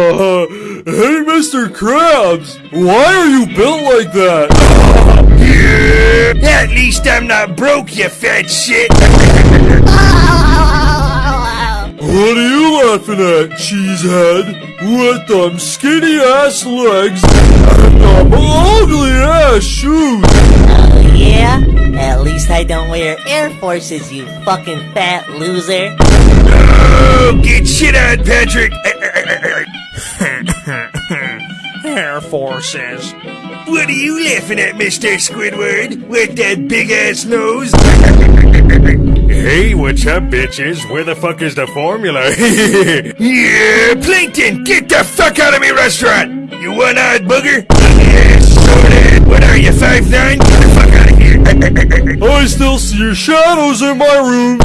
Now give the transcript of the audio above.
Uh, hey, Mr. Krabs, why are you built like that? At least I'm not broke, you fat shit. What are you laughing at, cheesehead? With them skinny ass legs and them ugly ass shoes. Yeah? At least I don't wear Air Forces, you fucking fat loser. Oh, get shit on, Patrick. Air Forces. What are you laughing at, Mr. Squidward? With that big ass nose? Hey, what's up, bitches? Where the fuck is the formula? yeah, Plankton, get the fuck out of my restaurant! You one-eyed booger? Yeah. What are you, five nine? Get the fuck out of here. I still see your shadows in my room.